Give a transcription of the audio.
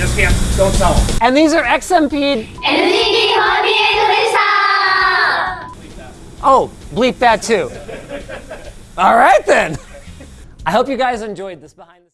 just can't, don't tell them. And these are XMP. Oh, bleep that too. All right then. I hope you guys enjoyed this behind the